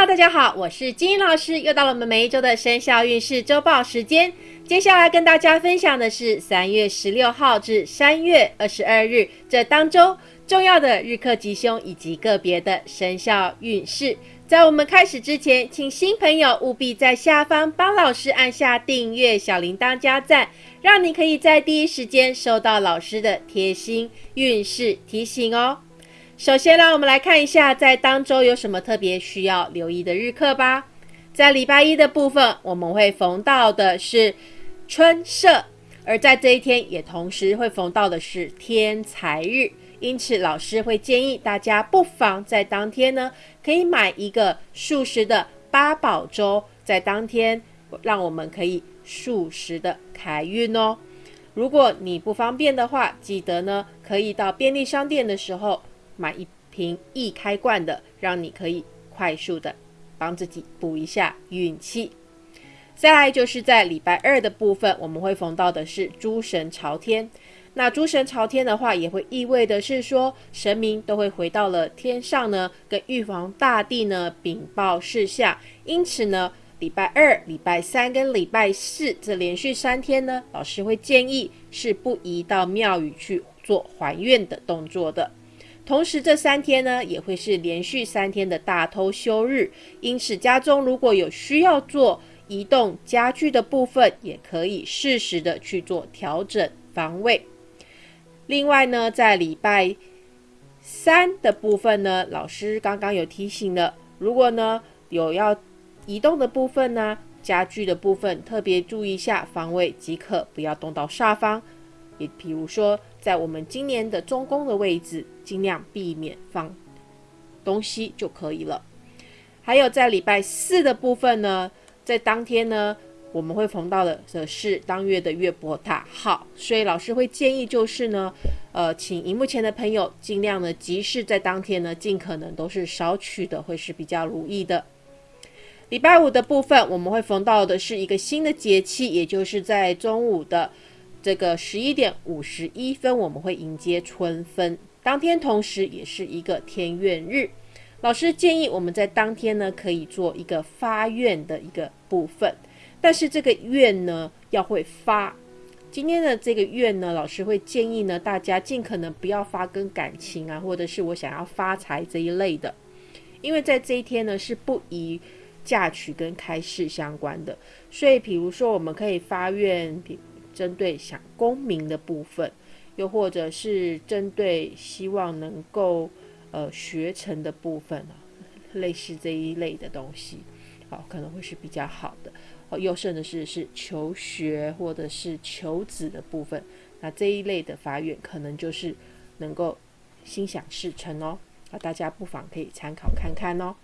哈大家好，我是金英老师，又到了我们每一周的生肖运势周报时间。接下来跟大家分享的是三月十六号至三月二十二日这当周重要的日课吉凶以及个别的生肖运势。在我们开始之前，请新朋友务必在下方帮老师按下订阅、小铃铛加赞，让你可以在第一时间收到老师的贴心运势提醒哦。首先，让我们来看一下在当周有什么特别需要留意的日课吧。在礼拜一的部分，我们会逢到的是春社，而在这一天也同时会逢到的是天才日，因此老师会建议大家不妨在当天呢，可以买一个素食的八宝粥，在当天让我们可以素食的开运哦。如果你不方便的话，记得呢可以到便利商店的时候。买一瓶易开罐的，让你可以快速的帮自己补一下运气。再来就是在礼拜二的部分，我们会逢到的是诸神朝天。那诸神朝天的话，也会意味的是说，神明都会回到了天上呢，跟玉皇大帝呢禀报事项。因此呢，礼拜二、礼拜三跟礼拜四这连续三天呢，老师会建议是不宜到庙宇去做还愿的动作的。同时，这三天呢也会是连续三天的大偷休日，因此家中如果有需要做移动家具的部分，也可以适时的去做调整方位。另外呢，在礼拜三的部分呢，老师刚刚有提醒了，如果呢有要移动的部分呢，家具的部分特别注意一下方位即可，不要动到煞方。也比如说，在我们今年的中宫的位置，尽量避免放东西就可以了。还有在礼拜四的部分呢，在当天呢，我们会逢到的则是当月的月波大号，所以老师会建议就是呢，呃，请荧幕前的朋友尽量呢，集市在当天呢，尽可能都是少取的，会是比较如意的。礼拜五的部分，我们会逢到的是一个新的节气，也就是在中午的。这个十一点五十一分，我们会迎接春分。当天同时也是一个天愿日，老师建议我们在当天呢，可以做一个发愿的一个部分。但是这个愿呢，要会发。今天的这个愿呢，老师会建议呢，大家尽可能不要发跟感情啊，或者是我想要发财这一类的，因为在这一天呢，是不宜嫁娶跟开市相关的。所以，比如说，我们可以发愿，比。针对想功名的部分，又或者是针对希望能够呃学成的部分啊，类似这一类的东西，好可能会是比较好的。哦，又甚的是是求学或者是求子的部分，那这一类的法院可能就是能够心想事成哦。啊，大家不妨可以参考看看哦。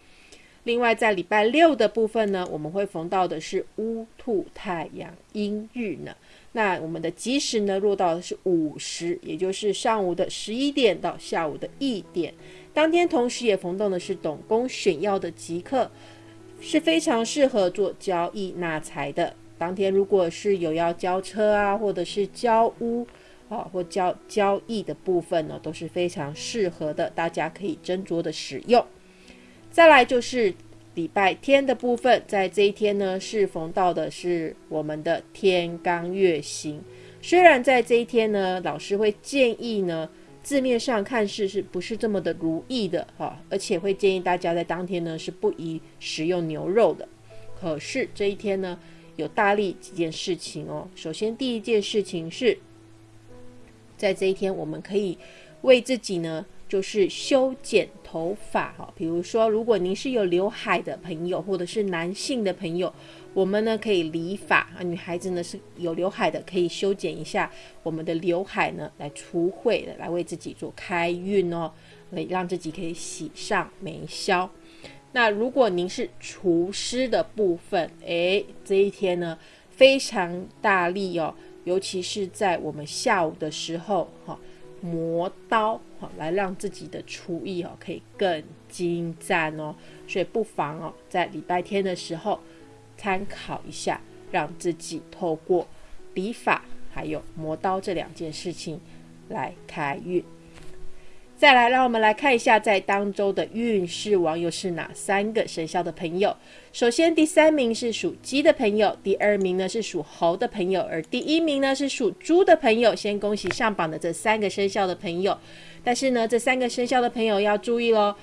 另外，在礼拜六的部分呢，我们会逢到的是乌兔太阳阴日呢。那我们的吉时呢，落到的是午时，也就是上午的十一点到下午的一点。当天同时也逢到的是董公选要的吉刻，是非常适合做交易纳财的。当天如果是有要交车啊，或者是交屋啊，或交交易的部分呢，都是非常适合的，大家可以斟酌的使用。再来就是。礼拜天的部分，在这一天呢，是逢到的是我们的天罡月行。虽然在这一天呢，老师会建议呢，字面上看似是不是这么的如意的哈，而且会建议大家在当天呢是不宜食用牛肉的。可是这一天呢，有大力几件事情哦。首先第一件事情是，在这一天我们可以为自己呢。就是修剪头发哈，比如说，如果您是有刘海的朋友，或者是男性的朋友，我们呢可以理发啊。女孩子呢是有刘海的，可以修剪一下我们的刘海呢，来除秽的，来为自己做开运哦，来让自己可以喜上眉梢。那如果您是厨师的部分，诶，这一天呢非常大力哦，尤其是在我们下午的时候哈。磨刀，好来让自己的厨艺哦可以更精湛哦，所以不妨哦在礼拜天的时候参考一下，让自己透过笔法还有磨刀这两件事情来开运。再来，让我们来看一下在当周的运势王又是哪三个生肖的朋友。首先，第三名是属鸡的朋友，第二名呢是属猴的朋友，而第一名呢是属猪的朋友。先恭喜上榜的这三个生肖的朋友。但是呢，这三个生肖的朋友要注意喽。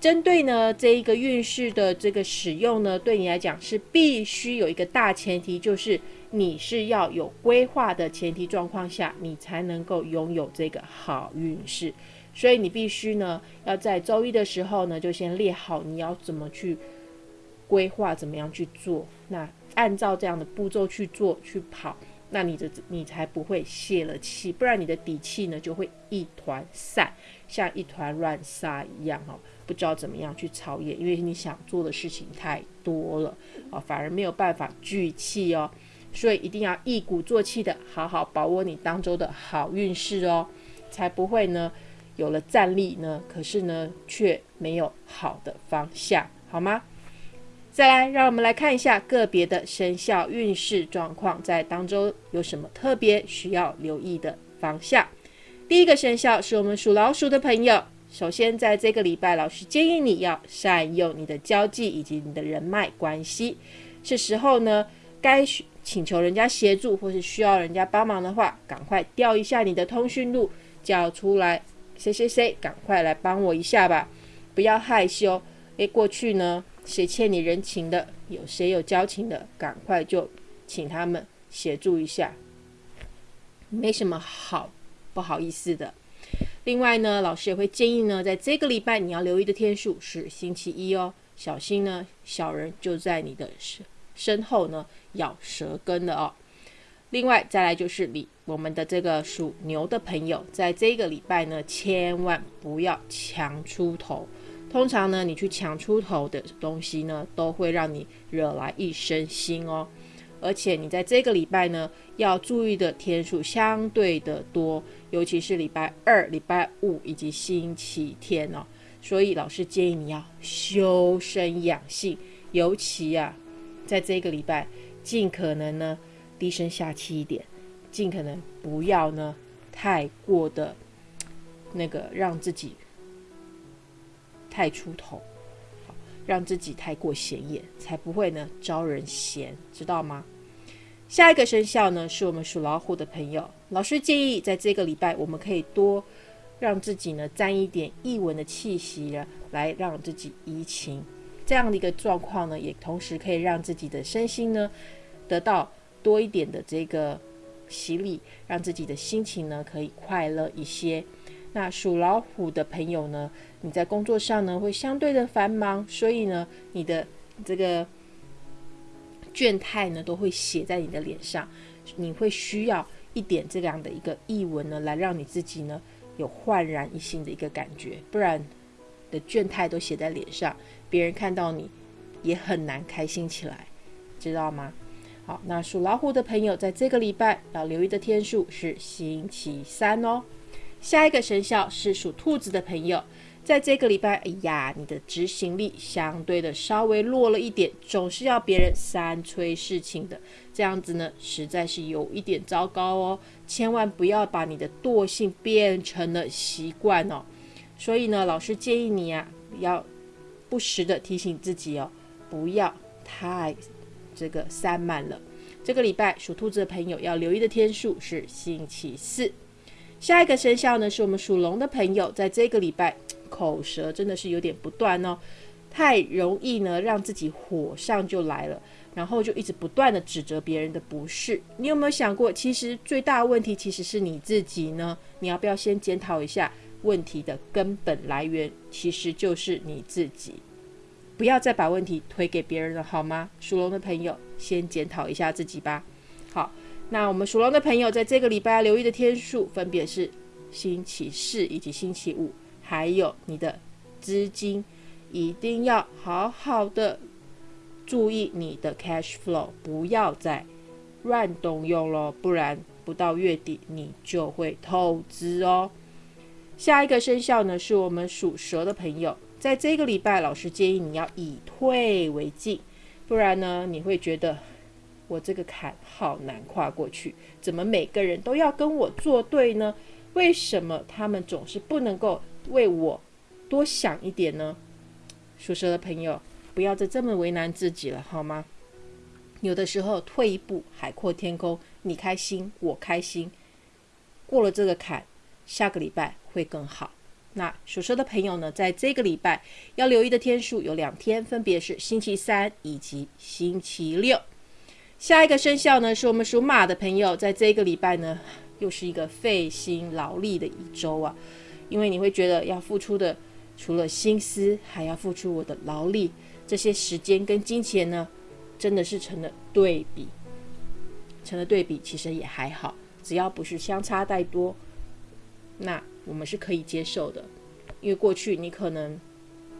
针对呢这一个运势的这个使用呢，对你来讲是必须有一个大前提，就是你是要有规划的前提状况下，你才能够拥有这个好运势。所以你必须呢，要在周一的时候呢，就先列好你要怎么去规划，怎么样去做。那按照这样的步骤去做去跑，那你的你才不会泄了气，不然你的底气呢就会一团散，像一团乱沙一样哦，不知道怎么样去超越，因为你想做的事情太多了啊，反而没有办法聚气哦。所以一定要一鼓作气的好好把握你当周的好运势哦，才不会呢。有了战力呢，可是呢却没有好的方向，好吗？再来，让我们来看一下个别的生肖运势状况，在当中有什么特别需要留意的方向。第一个生肖是我们属老鼠的朋友。首先，在这个礼拜，老师建议你要善用你的交际以及你的人脉关系。是时候呢，该请求人家协助或是需要人家帮忙的话，赶快调一下你的通讯录，叫出来。谁谁谁，赶快来帮我一下吧！不要害羞。诶，过去呢，谁欠你人情的，有谁有交情的，赶快就请他们协助一下，没什么好不好意思的。另外呢，老师也会建议呢，在这个礼拜你要留意的天数是星期一哦，小心呢，小人就在你的身身后呢咬舌根了哦。另外再来就是你我们的这个属牛的朋友，在这个礼拜呢，千万不要强出头。通常呢，你去抢出头的东西呢，都会让你惹来一身腥哦。而且你在这个礼拜呢，要注意的天数相对的多，尤其是礼拜二、礼拜五以及星期天哦。所以老师建议你要修身养性，尤其啊，在这个礼拜，尽可能呢。低声下气一点，尽可能不要呢太过的，那个让自己太出头，让自己太过显眼，才不会呢招人嫌，知道吗？下一个生肖呢是我们属老虎的朋友，老师建议在这个礼拜，我们可以多让自己呢沾一点异文的气息，来让自己怡情，这样的一个状况呢，也同时可以让自己的身心呢得到。多一点的这个洗礼，让自己的心情呢可以快乐一些。那属老虎的朋友呢，你在工作上呢会相对的繁忙，所以呢你的这个倦态呢都会写在你的脸上，你会需要一点这样的一个译文呢，来让你自己呢有焕然一新的一个感觉，不然的倦态都写在脸上，别人看到你也很难开心起来，知道吗？好，那属老虎的朋友，在这个礼拜要留意的天数是星期三哦。下一个生肖是属兔子的朋友，在这个礼拜，哎呀，你的执行力相对的稍微弱了一点，总是要别人三催事情的，这样子呢，实在是有一点糟糕哦。千万不要把你的惰性变成了习惯哦。所以呢，老师建议你啊，要不时的提醒自己哦，不要太。这个三满了，这个礼拜属兔子的朋友要留意的天数是星期四。下一个生肖呢，是我们属龙的朋友，在这个礼拜口舌真的是有点不断哦，太容易呢让自己火上就来了，然后就一直不断的指责别人的不是。你有没有想过，其实最大的问题其实是你自己呢？你要不要先检讨一下问题的根本来源，其实就是你自己。不要再把问题推给别人了，好吗？属龙的朋友，先检讨一下自己吧。好，那我们属龙的朋友在这个礼拜留意的天数，分别是星期四以及星期五，还有你的资金，一定要好好的注意你的 cash flow，不要再乱动用了，不然不到月底你就会透支哦。下一个生肖呢，是我们属蛇的朋友。在这个礼拜，老师建议你要以退为进，不然呢，你会觉得我这个坎好难跨过去。怎么每个人都要跟我作对呢？为什么他们总是不能够为我多想一点呢？属蛇的朋友，不要再这么为难自己了，好吗？有的时候退一步，海阔天空，你开心，我开心，过了这个坎，下个礼拜会更好。那属蛇的朋友呢，在这个礼拜要留意的天数有两天，分别是星期三以及星期六。下一个生肖呢，是我们属马的朋友，在这个礼拜呢，又是一个费心劳力的一周啊，因为你会觉得要付出的除了心思，还要付出我的劳力，这些时间跟金钱呢，真的是成了对比，成了对比，其实也还好，只要不是相差太多，那我们是可以接受的，因为过去你可能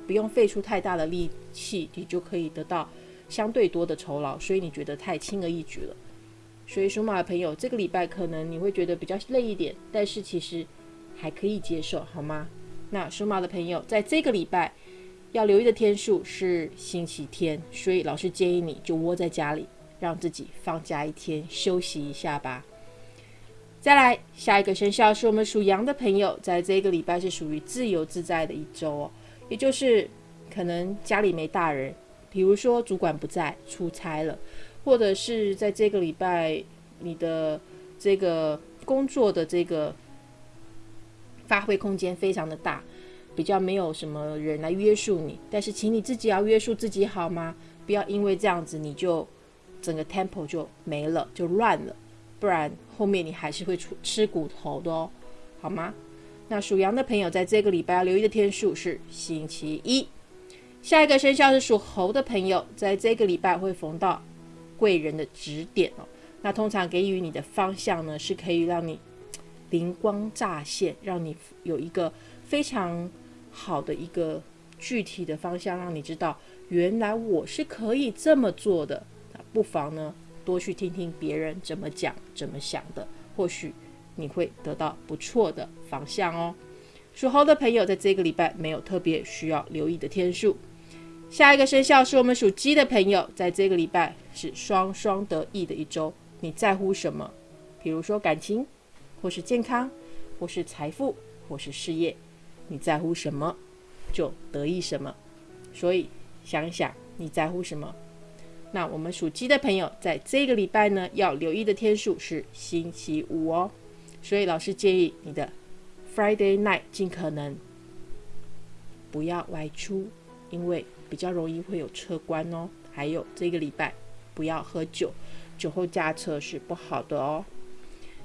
不用费出太大的力气，你就可以得到。相对多的酬劳，所以你觉得太轻而易举了。所以属马的朋友，这个礼拜可能你会觉得比较累一点，但是其实还可以接受，好吗？那属马的朋友，在这个礼拜要留意的天数是星期天，所以老师建议你就窝在家里，让自己放假一天，休息一下吧。再来，下一个生肖是我们属羊的朋友，在这个礼拜是属于自由自在的一周哦，也就是可能家里没大人。比如说，主管不在，出差了，或者是在这个礼拜，你的这个工作的这个发挥空间非常的大，比较没有什么人来约束你。但是，请你自己要约束自己好吗？不要因为这样子你就整个 tempo 就没了，就乱了，不然后面你还是会出吃骨头的哦，好吗？那属羊的朋友在这个礼拜要留意的天数是星期一。下一个生肖是属猴的朋友，在这个礼拜会逢到贵人的指点哦。那通常给予你的方向呢，是可以让你灵光乍现，让你有一个非常好的一个具体的方向，让你知道原来我是可以这么做的。那不妨呢，多去听听别人怎么讲、怎么想的，或许你会得到不错的方向哦。属猴的朋友，在这个礼拜没有特别需要留意的天数。下一个生肖是我们属鸡的朋友，在这个礼拜是双双得意的一周。你在乎什么？比如说感情，或是健康，或是财富，或是事业，你在乎什么就得意什么。所以想一想你在乎什么。那我们属鸡的朋友在这个礼拜呢，要留意的天数是星期五哦。所以老师建议你的 Friday night 尽可能不要外出，因为。比较容易会有车关哦，还有这个礼拜不要喝酒，酒后驾车是不好的哦。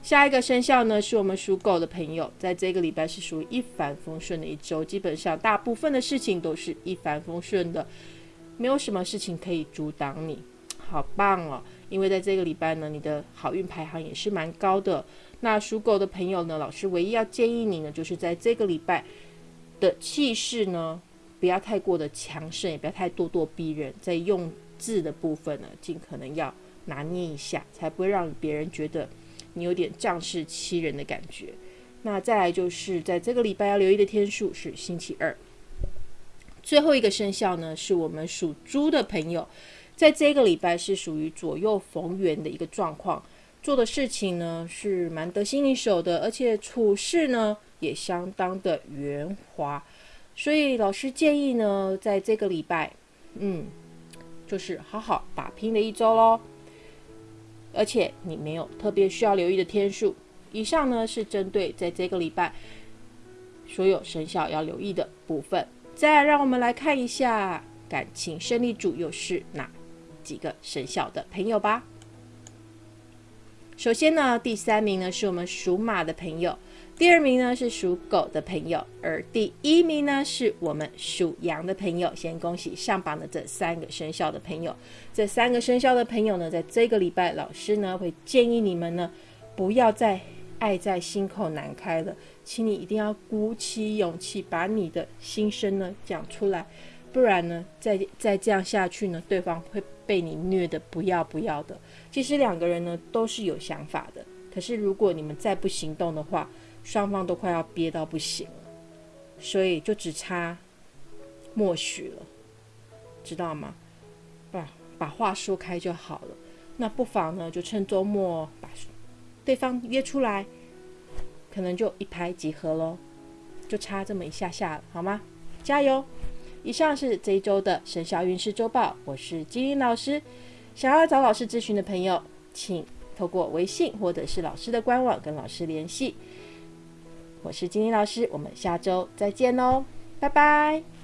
下一个生肖呢，是我们属狗的朋友，在这个礼拜是属于一帆风顺的一周，基本上大部分的事情都是一帆风顺的，没有什么事情可以阻挡你，好棒哦！因为在这个礼拜呢，你的好运排行也是蛮高的。那属狗的朋友呢，老师唯一要建议你呢，就是在这个礼拜的气势呢。不要太过的强盛，也不要太咄咄逼人。在用字的部分呢，尽可能要拿捏一下，才不会让别人觉得你有点仗势欺人的感觉。那再来就是在这个礼拜要留意的天数是星期二。最后一个生肖呢，是我们属猪的朋友，在这个礼拜是属于左右逢源的一个状况，做的事情呢是蛮得心应手的，而且处事呢也相当的圆滑。所以老师建议呢，在这个礼拜，嗯，就是好好打拼的一周喽。而且你没有特别需要留意的天数。以上呢是针对在这个礼拜所有生肖要留意的部分。再让我们来看一下感情胜利组又是哪几个生肖的朋友吧。首先呢，第三名呢是我们属马的朋友。第二名呢是属狗的朋友，而第一名呢是我们属羊的朋友。先恭喜上榜的这三个生肖的朋友。这三个生肖的朋友呢，在这个礼拜，老师呢会建议你们呢，不要再爱在心口难开了，请你一定要鼓起勇气，把你的心声呢讲出来，不然呢，再再这样下去呢，对方会被你虐的不要不要的。其实两个人呢都是有想法的，可是如果你们再不行动的话，双方都快要憋到不行了，所以就只差默许了，知道吗？把把话说开就好了。那不妨呢，就趁周末把对方约出来，可能就一拍即合喽。就差这么一下下了，好吗？加油！以上是这一周的生肖运势周报，我是金英老师。想要找老师咨询的朋友，请透过微信或者是老师的官网跟老师联系。我是金英老师，我们下周再见喽，拜拜。